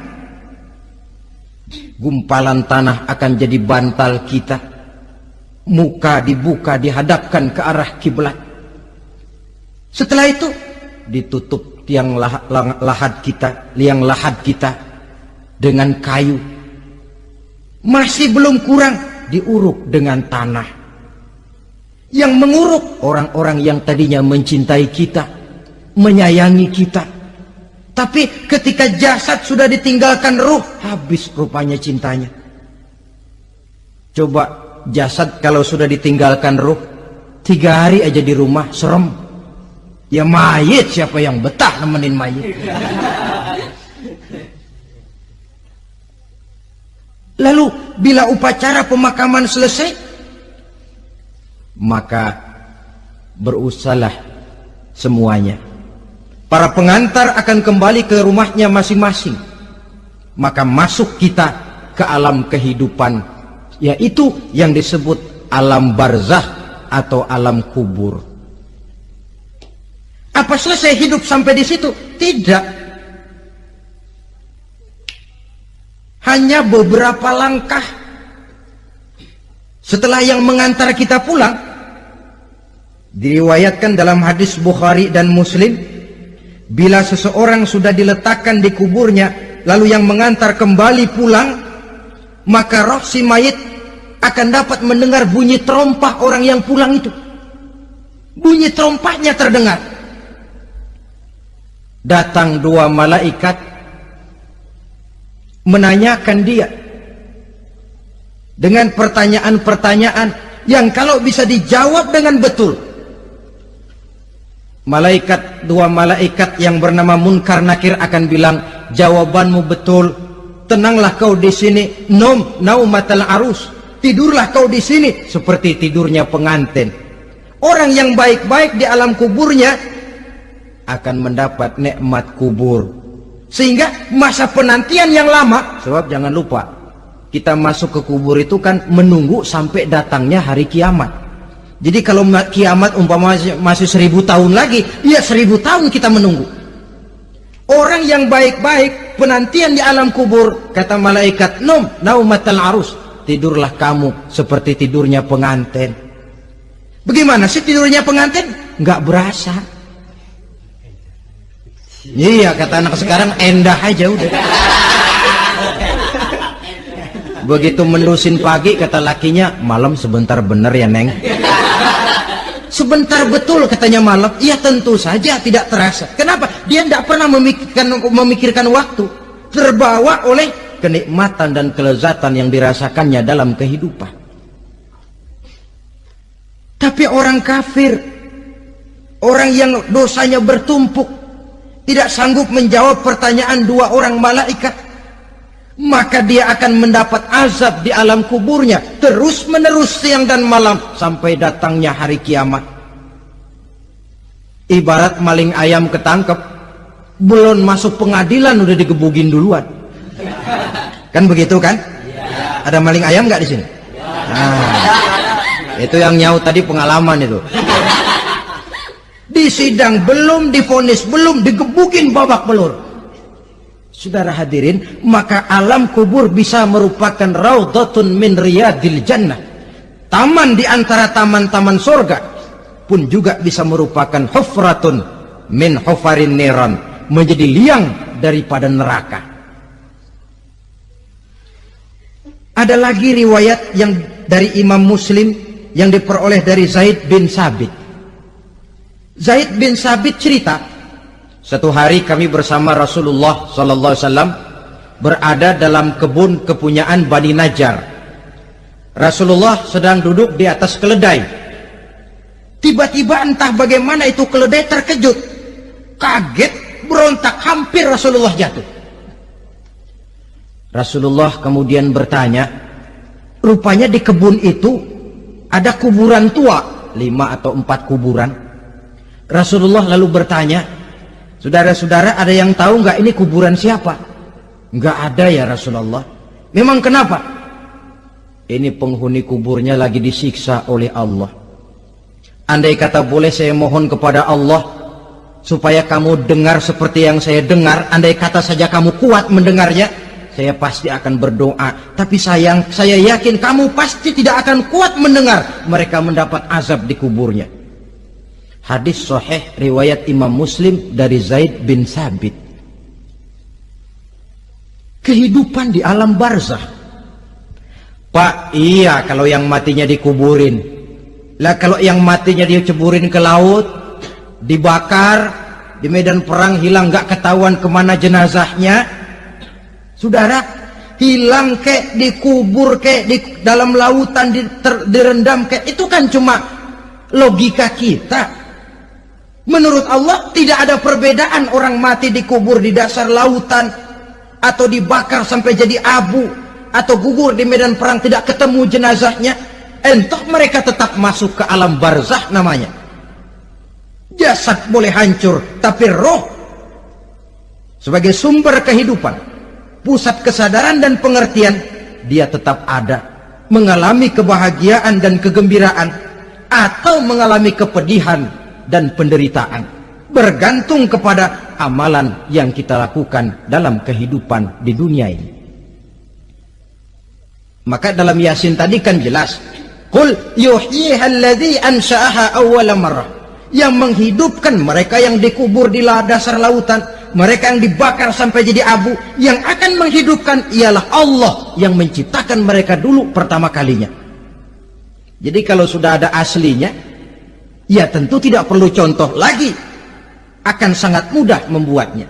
Gumpalan tanah akan jadi bantal kita muka dibuka dihadapkan ke arah kiblat. Setelah itu ditutup tiang lahat, lahat kita, liang lahat kita dengan kayu. Masih belum kurang diuruk dengan tanah. Yang menguruk orang-orang yang tadinya mencintai kita, menyayangi kita. Tapi ketika jasad sudah ditinggalkan ruh, habis rupanya cintanya. Coba jasad kalau sudah ditinggalkan ruh tiga hari aja di rumah serem ya mayit siapa yang betah nemenin mayit lalu bila upacara pemakaman selesai maka berusahalah semuanya para pengantar akan kembali ke rumahnya masing-masing maka masuk kita ke alam kehidupan yaitu yang disebut alam barzah atau alam kubur. Apa selesai hidup sampai di situ? Tidak. Hanya beberapa langkah setelah yang mengantar kita pulang diriwayatkan dalam hadis Bukhari dan Muslim bila seseorang sudah diletakkan di kuburnya lalu yang mengantar kembali pulang maka roh si mayit akan dapat mendengar bunyi terompah orang yang pulang itu. Bunyi terompahnya terdengar. Datang dua malaikat menanyakan dia dengan pertanyaan-pertanyaan yang kalau bisa dijawab dengan betul. Malaikat dua malaikat yang bernama Munkar Nakir akan bilang jawabanmu betul. Tenanglah kau di sini. Nom naumatal arus Tidurlah kau di sini seperti tidurnya pengantin. Orang yang baik-baik di alam kuburnya akan mendapat nikmat kubur. Sehingga masa penantian yang lama, sebab jangan lupa, kita masuk ke kubur itu kan menunggu sampai datangnya hari kiamat. Jadi kalau kiamat umpama masih, seribu tahun lagi, ya seribu tahun kita menunggu. Orang yang baik-baik penantian di alam kubur, kata malaikat, nom naumatal arus tidurlah kamu seperti tidurnya pengantin. Bagaimana sih tidurnya pengantin? Enggak berasa. Iya kata anak sekarang endah aja udah. Begitu mendusin pagi kata lakinya malam sebentar bener ya neng. Sebentar betul katanya malam. Iya tentu saja tidak terasa. Kenapa? Dia tidak pernah memikirkan memikirkan waktu. Terbawa oleh kenikmatan dan kelezatan yang dirasakannya dalam kehidupan. Tapi orang kafir, orang yang dosanya bertumpuk, tidak sanggup menjawab pertanyaan dua orang malaikat, maka dia akan mendapat azab di alam kuburnya terus menerus siang dan malam sampai datangnya hari kiamat. Ibarat maling ayam ketangkep, belum masuk pengadilan udah digebugin duluan. Kan begitu kan? Ada maling ayam nggak di sini? Nah, itu yang nyaut tadi pengalaman itu. Di sidang belum difonis, belum digebukin babak belur. Saudara hadirin, maka alam kubur bisa merupakan raudhatun min riyadil jannah. Taman di antara taman-taman surga pun juga bisa merupakan hufratun min hufarin niran, menjadi liang daripada neraka. Ada lagi riwayat yang dari Imam Muslim yang diperoleh dari Zaid bin Sabit. Zaid bin Sabit cerita, satu hari kami bersama Rasulullah sallallahu alaihi wasallam berada dalam kebun kepunyaan Bani Najjar. Rasulullah sedang duduk di atas keledai. Tiba-tiba entah bagaimana itu keledai terkejut. Kaget, berontak, hampir Rasulullah jatuh. Rasulullah kemudian bertanya, rupanya di kebun itu ada kuburan tua, lima atau empat kuburan. Rasulullah lalu bertanya, saudara-saudara ada yang tahu nggak ini kuburan siapa? Nggak ada ya Rasulullah. Memang kenapa? Ini penghuni kuburnya lagi disiksa oleh Allah. Andai kata boleh saya mohon kepada Allah supaya kamu dengar seperti yang saya dengar. Andai kata saja kamu kuat mendengarnya, saya pasti akan berdoa. Tapi sayang, saya yakin kamu pasti tidak akan kuat mendengar mereka mendapat azab di kuburnya. Hadis sahih riwayat Imam Muslim dari Zaid bin Sabit. Kehidupan di alam barzah. Pak, iya kalau yang matinya dikuburin. Lah kalau yang matinya diceburin ke laut, dibakar, di medan perang hilang gak ketahuan ke mana jenazahnya. Saudara, hilang kek, dikubur kek, di dalam lautan di, ter, direndam kek, itu kan cuma logika kita. Menurut Allah tidak ada perbedaan orang mati dikubur di dasar lautan atau dibakar sampai jadi abu atau gugur di medan perang tidak ketemu jenazahnya. Entah mereka tetap masuk ke alam barzah namanya. Jasad boleh hancur, tapi roh sebagai sumber kehidupan, pusat kesadaran dan pengertian, dia tetap ada, mengalami kebahagiaan dan kegembiraan atau mengalami kepedihan dan penderitaan bergantung kepada amalan yang kita lakukan dalam kehidupan di dunia ini. Maka dalam yasin tadi kan jelas Qul yuhyiha ansha'aha awwala marrah. Yang menghidupkan mereka yang dikubur di dasar lautan mereka yang dibakar sampai jadi abu yang akan menghidupkan ialah Allah yang menciptakan mereka dulu pertama kalinya. Jadi kalau sudah ada aslinya ya tentu tidak perlu contoh lagi. Akan sangat mudah membuatnya.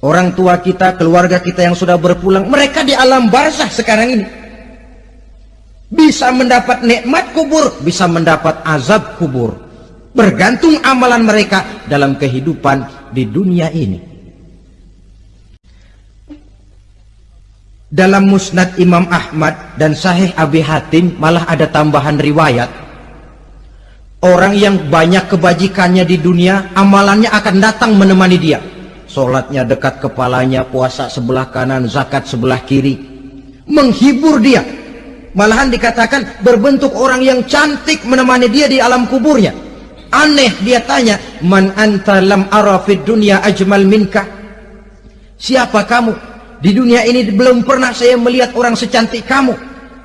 Orang tua kita, keluarga kita yang sudah berpulang mereka di alam barzah sekarang ini. Bisa mendapat nikmat kubur bisa mendapat azab kubur. Bergantung amalan mereka dalam kehidupan di dunia ini. Dalam musnad Imam Ahmad dan sahih Abi Hatim malah ada tambahan riwayat Orang yang banyak kebajikannya di dunia, amalannya akan datang menemani dia. Sholatnya dekat kepalanya, puasa sebelah kanan, zakat sebelah kiri. Menghibur dia. Malahan dikatakan berbentuk orang yang cantik menemani dia di alam kuburnya. Aneh dia tanya, Man anta lam arafid dunia ajmal minka. Siapa kamu? Di dunia ini belum pernah saya melihat orang secantik kamu.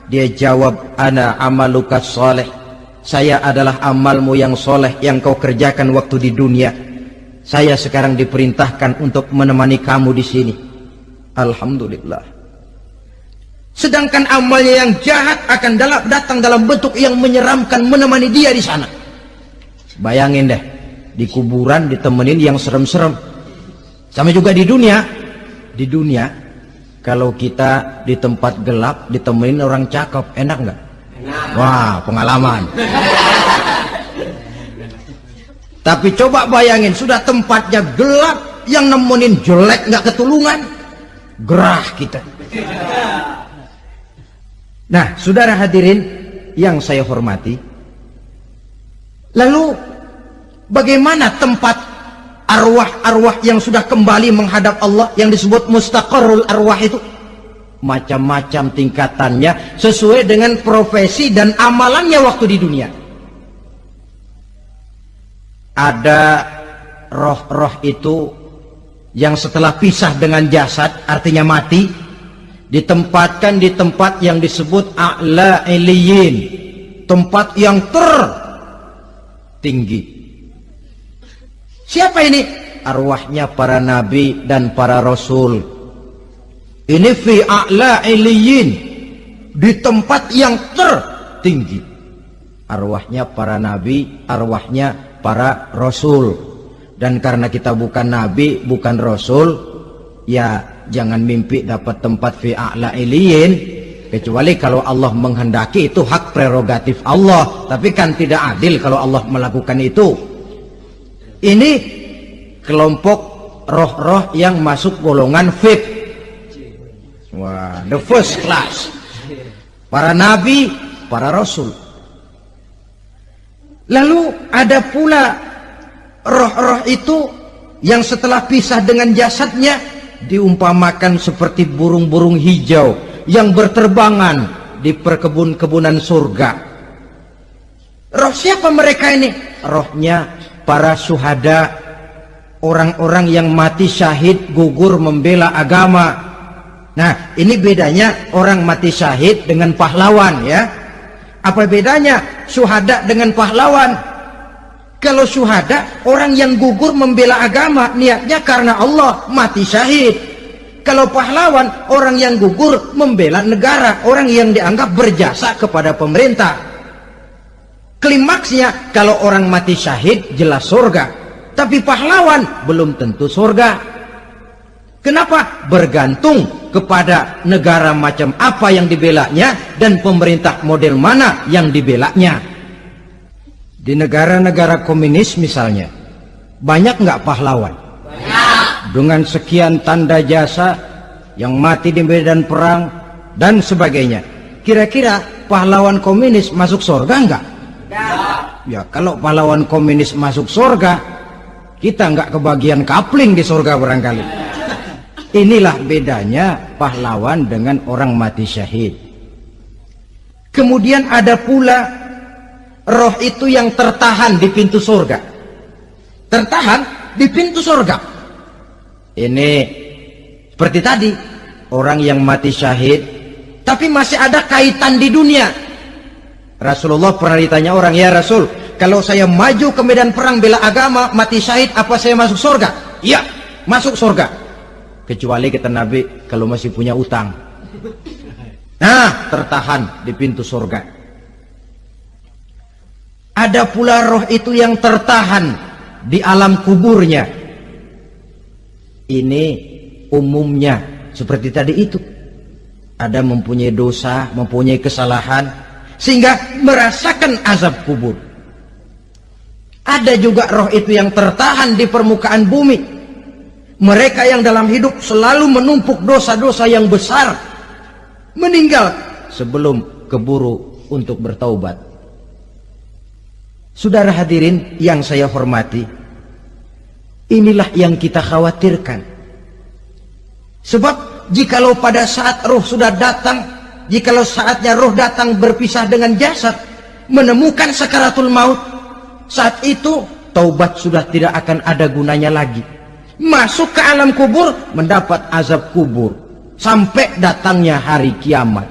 Dia jawab, Ana amaluka soleh saya adalah amalmu yang soleh yang kau kerjakan waktu di dunia. Saya sekarang diperintahkan untuk menemani kamu di sini. Alhamdulillah. Sedangkan amalnya yang jahat akan datang dalam bentuk yang menyeramkan menemani dia di sana. Bayangin deh, di kuburan ditemenin yang serem-serem. Sama juga di dunia. Di dunia, kalau kita di tempat gelap ditemenin orang cakep, enak nggak? Wah, pengalaman. Tapi coba bayangin, sudah tempatnya gelap, yang nemenin jelek nggak ketulungan, gerah kita. Nah, saudara hadirin yang saya hormati, lalu bagaimana tempat arwah-arwah yang sudah kembali menghadap Allah yang disebut mustaqarrul arwah itu? Macam-macam tingkatannya sesuai dengan profesi dan amalannya waktu di dunia. Ada roh-roh itu yang setelah pisah dengan jasad artinya mati ditempatkan di tempat yang disebut a'la iliyin tempat yang tertinggi. Siapa ini? Arwahnya para nabi dan para rasul ini fi a'la iliyin di tempat yang tertinggi. Arwahnya para nabi arwahnya para rasul. Dan karena kita bukan nabi bukan rasul ya jangan mimpi dapat tempat fi a'la iliyin kecuali kalau Allah menghendaki itu hak prerogatif Allah. Tapi kan tidak adil kalau Allah melakukan itu. Ini kelompok roh-roh yang masuk golongan fit wah the first class para nabi para rasul lalu ada pula roh-roh itu yang setelah pisah dengan jasadnya diumpamakan seperti burung-burung hijau yang berterbangan di perkebun-kebunan surga. Roh siapa mereka ini? Rohnya para suhada, orang-orang yang mati syahid gugur membela agama. Nah, ini bedanya orang mati syahid dengan pahlawan ya. Apa bedanya suhada dengan pahlawan? Kalau syuhada, orang yang gugur membela agama, niatnya karena Allah, mati syahid. Kalau pahlawan, orang yang gugur membela negara, orang yang dianggap berjasa kepada pemerintah. Klimaksnya, kalau orang mati syahid, jelas surga. Tapi pahlawan, belum tentu surga. Kenapa? Bergantung kepada negara macam apa yang dibelanya dan pemerintah model mana yang dibelanya. Di negara-negara komunis misalnya, banyak nggak pahlawan? Banyak. Dengan sekian tanda jasa yang mati di medan perang dan sebagainya. Kira-kira pahlawan komunis masuk surga nggak? Ya kalau pahlawan komunis masuk surga, kita nggak kebagian kapling di surga barangkali. Inilah bedanya pahlawan dengan orang mati syahid. Kemudian ada pula roh itu yang tertahan di pintu surga. Tertahan di pintu surga. Ini seperti tadi orang yang mati syahid tapi masih ada kaitan di dunia. Rasulullah pernah ditanya orang ya Rasul kalau saya maju ke medan perang bela agama mati syahid apa saya masuk surga? Iya masuk surga kecuali kita Nabi kalau masih punya utang nah tertahan di pintu surga ada pula roh itu yang tertahan di alam kuburnya. Ini umumnya seperti tadi itu. Ada mempunyai dosa, mempunyai kesalahan, sehingga merasakan azab kubur. Ada juga roh itu yang tertahan di permukaan bumi. Mereka yang dalam hidup selalu menumpuk dosa-dosa yang besar. Meninggal sebelum keburu untuk bertaubat. Saudara hadirin yang saya hormati, inilah yang kita khawatirkan. Sebab jikalau pada saat roh sudah datang, jikalau saatnya roh datang berpisah dengan jasad, menemukan sakaratul maut, saat itu taubat sudah tidak akan ada gunanya lagi. Masuk ke alam kubur, mendapat azab kubur. Sampai datangnya hari kiamat.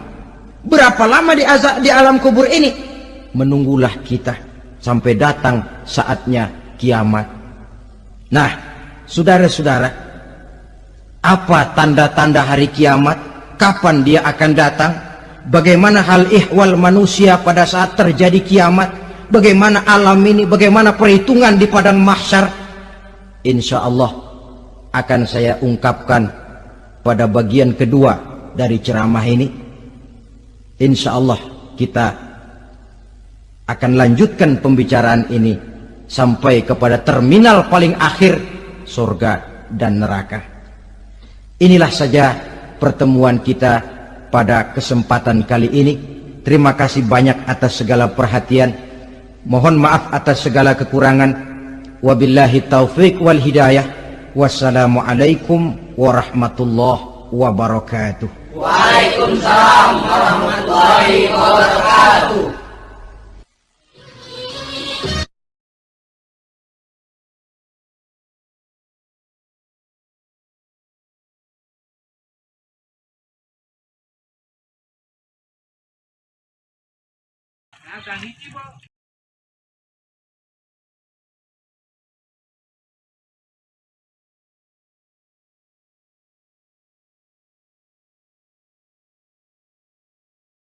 Berapa lama di azab di alam kubur ini? Menunggulah kita sampai datang saatnya kiamat. Nah, saudara-saudara, apa tanda-tanda hari kiamat? Kapan dia akan datang? Bagaimana hal ihwal manusia pada saat terjadi kiamat? Bagaimana alam ini? Bagaimana perhitungan di padang mahsyar? Insya Allah akan saya ungkapkan pada bagian kedua dari ceramah ini. Insya Allah kita akan lanjutkan pembicaraan ini sampai kepada terminal paling akhir surga dan neraka. Inilah saja pertemuan kita pada kesempatan kali ini. Terima kasih banyak atas segala perhatian. Mohon maaf atas segala kekurangan. Wabillahi taufik wal hidayah. Wassalamualaikum warahmatullahi wabarakatuh. Waalaikumsalam warahmatullahi wabarakatuh.